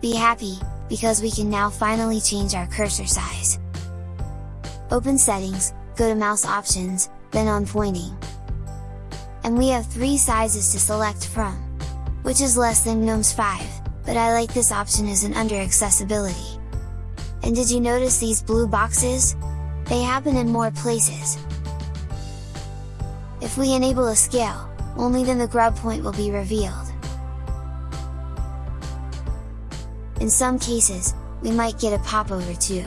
Be happy, because we can now finally change our cursor size. Open settings, go to mouse options, then on pointing. And we have three sizes to select from, which is less than GNOME's 5, but I like this option as an under accessibility. And did you notice these blue boxes? They happen in more places. If we enable a scale, only then the grub point will be revealed. In some cases, we might get a popover too.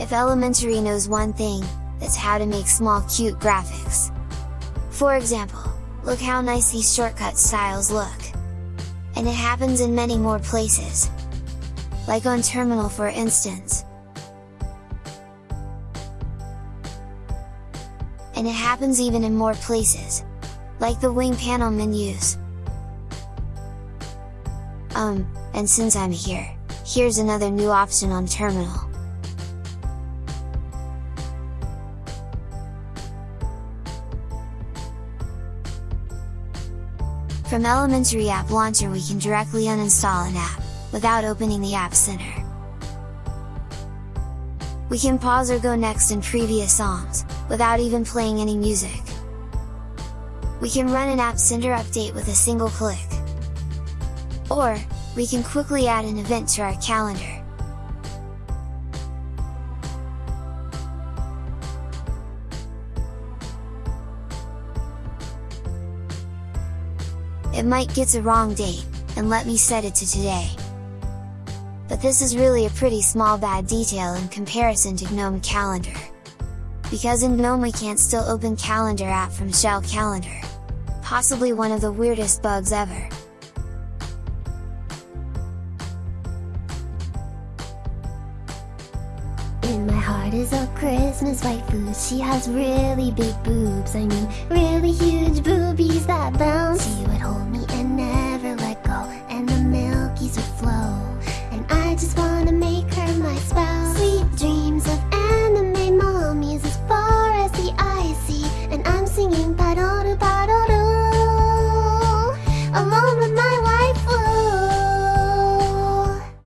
If Elementary knows one thing, that's how to make small cute graphics. For example, look how nice these shortcut styles look! And it happens in many more places. Like on terminal for instance. And it happens even in more places, like the Wingpanel menus. Um, and since I'm here, here's another new option on terminal. From Elementary App Launcher we can directly uninstall an app, without opening the App Center. We can pause or go next in previous songs, without even playing any music. We can run an App Center update with a single click. Or, we can quickly add an event to our calendar. It might get a wrong date, and let me set it to today. But this is really a pretty small bad detail in comparison to GNOME Calendar. Because in GNOME we can't still open Calendar app from Shell Calendar. Possibly one of the weirdest bugs ever. In my heart is a Christmas waifu She has really big boobs. I mean, really huge boobies that bounce. She would hold me and never let go. And the milkies would flow. And I just wanna